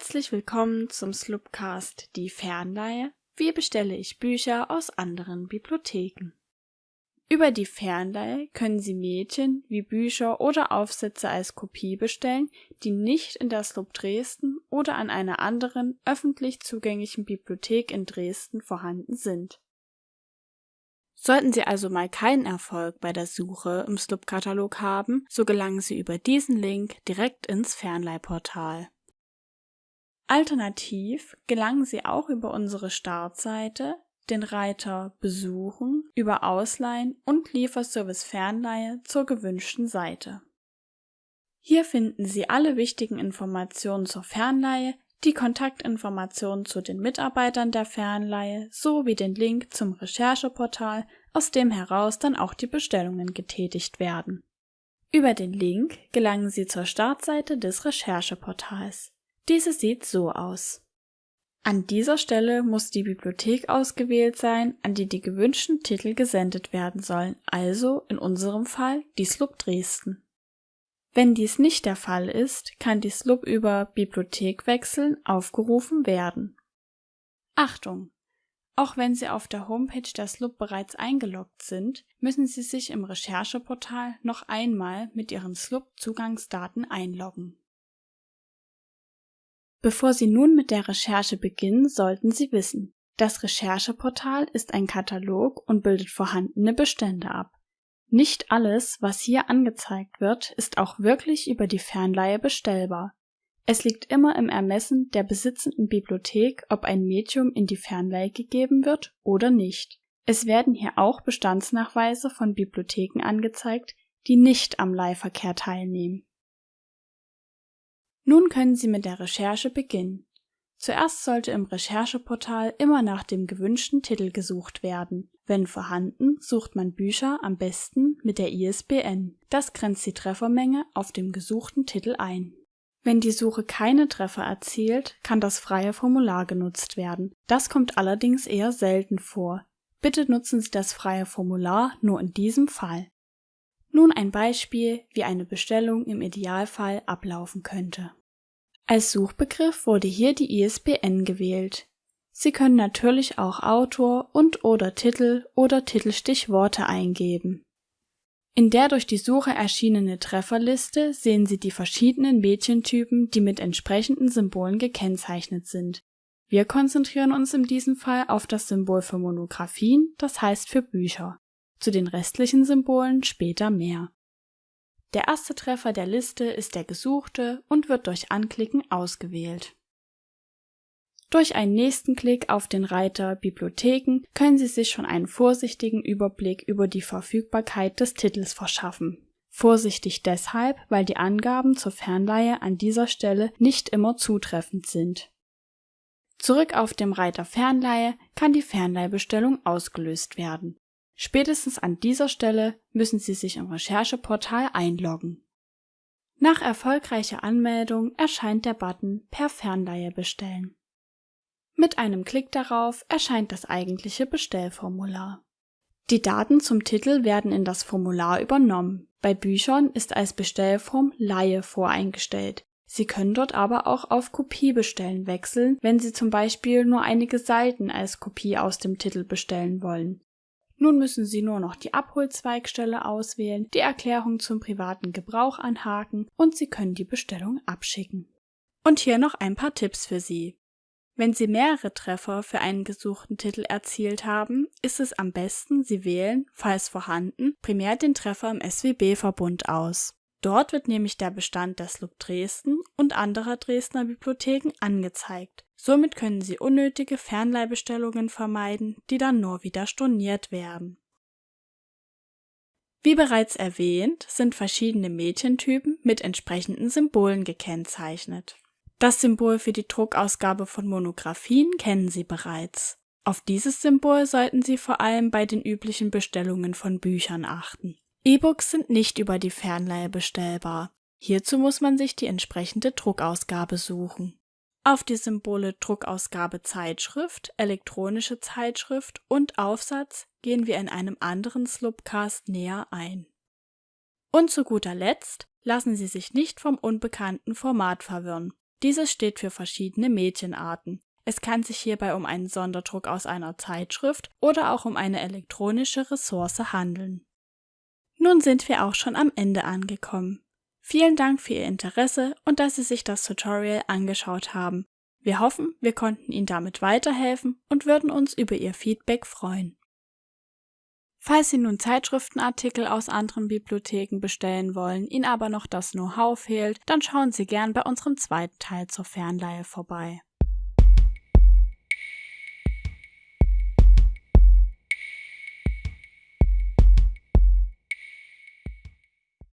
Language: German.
Herzlich willkommen zum Slupcast Die Fernleihe. Wie bestelle ich Bücher aus anderen Bibliotheken? Über die Fernleihe können Sie Mädchen wie Bücher oder Aufsätze als Kopie bestellen, die nicht in der Slup Dresden oder an einer anderen öffentlich zugänglichen Bibliothek in Dresden vorhanden sind. Sollten Sie also mal keinen Erfolg bei der Suche im Slup-Katalog haben, so gelangen Sie über diesen Link direkt ins Fernleihportal. Alternativ gelangen Sie auch über unsere Startseite den Reiter Besuchen über Ausleihen und Lieferservice Fernleihe zur gewünschten Seite. Hier finden Sie alle wichtigen Informationen zur Fernleihe, die Kontaktinformationen zu den Mitarbeitern der Fernleihe sowie den Link zum Rechercheportal, aus dem heraus dann auch die Bestellungen getätigt werden. Über den Link gelangen Sie zur Startseite des Rechercheportals. Diese sieht so aus an dieser Stelle muss die Bibliothek ausgewählt sein, an die die gewünschten Titel gesendet werden sollen, also in unserem Fall die SLUB Dresden. Wenn dies nicht der Fall ist, kann die SLUB über Bibliothek wechseln aufgerufen werden. Achtung! Auch wenn Sie auf der Homepage der SLUB bereits eingeloggt sind, müssen Sie sich im Rechercheportal noch einmal mit Ihren SLUB-Zugangsdaten einloggen Bevor Sie nun mit der Recherche beginnen, sollten Sie wissen, das Rechercheportal ist ein Katalog und bildet vorhandene Bestände ab. Nicht alles, was hier angezeigt wird, ist auch wirklich über die Fernleihe bestellbar. Es liegt immer im Ermessen der besitzenden Bibliothek, ob ein Medium in die Fernleihe gegeben wird oder nicht. Es werden hier auch Bestandsnachweise von Bibliotheken angezeigt, die nicht am Leihverkehr teilnehmen nun können Sie mit der Recherche beginnen. Zuerst sollte im Rechercheportal immer nach dem gewünschten Titel gesucht werden. Wenn vorhanden, sucht man Bücher am besten mit der ISBN. Das grenzt die Treffermenge auf dem gesuchten Titel ein. Wenn die Suche keine Treffer erzielt, kann das freie Formular genutzt werden. Das kommt allerdings eher selten vor. Bitte nutzen Sie das freie Formular nur in diesem Fall. Nun ein Beispiel, wie eine Bestellung im Idealfall ablaufen könnte. Als Suchbegriff wurde hier die ISBN gewählt. Sie können natürlich auch Autor und/oder Titel oder Titelstichworte eingeben. In der durch die Suche erschienene Trefferliste sehen Sie die verschiedenen Mädchentypen, die mit entsprechenden Symbolen gekennzeichnet sind. Wir konzentrieren uns in diesem Fall auf das Symbol für Monographien, das heißt für Bücher. Zu den restlichen Symbolen später mehr. Der erste Treffer der Liste ist der gesuchte und wird durch Anklicken ausgewählt. Durch einen nächsten Klick auf den Reiter Bibliotheken können Sie sich schon einen vorsichtigen Überblick über die Verfügbarkeit des Titels verschaffen. Vorsichtig deshalb, weil die Angaben zur Fernleihe an dieser Stelle nicht immer zutreffend sind. Zurück auf dem Reiter Fernleihe kann die Fernleihbestellung ausgelöst werden Spätestens an dieser Stelle müssen Sie sich im Rechercheportal einloggen. Nach erfolgreicher Anmeldung erscheint der Button Per Fernleihe bestellen. Mit einem Klick darauf erscheint das eigentliche Bestellformular. Die Daten zum Titel werden in das Formular übernommen. Bei Büchern ist als Bestellform Leihe voreingestellt. Sie können dort aber auch auf Kopie bestellen wechseln, wenn Sie zum Beispiel nur einige Seiten als Kopie aus dem Titel bestellen wollen. Nun müssen Sie nur noch die Abholzweigstelle auswählen, die Erklärung zum privaten Gebrauch anhaken und Sie können die Bestellung abschicken. Und hier noch ein paar Tipps für Sie. Wenn Sie mehrere Treffer für einen gesuchten Titel erzielt haben, ist es am besten, Sie wählen, falls vorhanden, primär den Treffer im SWB-Verbund aus. Dort wird nämlich der Bestand der SLUB Dresden und anderer Dresdner Bibliotheken angezeigt. Somit können Sie unnötige Fernleihbestellungen vermeiden, die dann nur wieder storniert werden. Wie bereits erwähnt, sind verschiedene Mädchentypen mit entsprechenden Symbolen gekennzeichnet. Das Symbol für die Druckausgabe von Monographien kennen Sie bereits. Auf dieses Symbol sollten Sie vor allem bei den üblichen Bestellungen von Büchern achten. E-Books sind nicht über die Fernleihe bestellbar. Hierzu muss man sich die entsprechende Druckausgabe suchen. Auf die Symbole Druckausgabe Zeitschrift, elektronische Zeitschrift und Aufsatz gehen wir in einem anderen Slupcast näher ein. Und zu guter Letzt lassen Sie sich nicht vom unbekannten Format verwirren. Dieses steht für verschiedene Medienarten. Es kann sich hierbei um einen Sonderdruck aus einer Zeitschrift oder auch um eine elektronische Ressource handeln. Nun sind wir auch schon am Ende angekommen. Vielen Dank für Ihr Interesse und dass Sie sich das Tutorial angeschaut haben. Wir hoffen, wir konnten Ihnen damit weiterhelfen und würden uns über Ihr Feedback freuen. Falls Sie nun Zeitschriftenartikel aus anderen Bibliotheken bestellen wollen, Ihnen aber noch das Know-how fehlt, dann schauen Sie gern bei unserem zweiten Teil zur Fernleihe vorbei.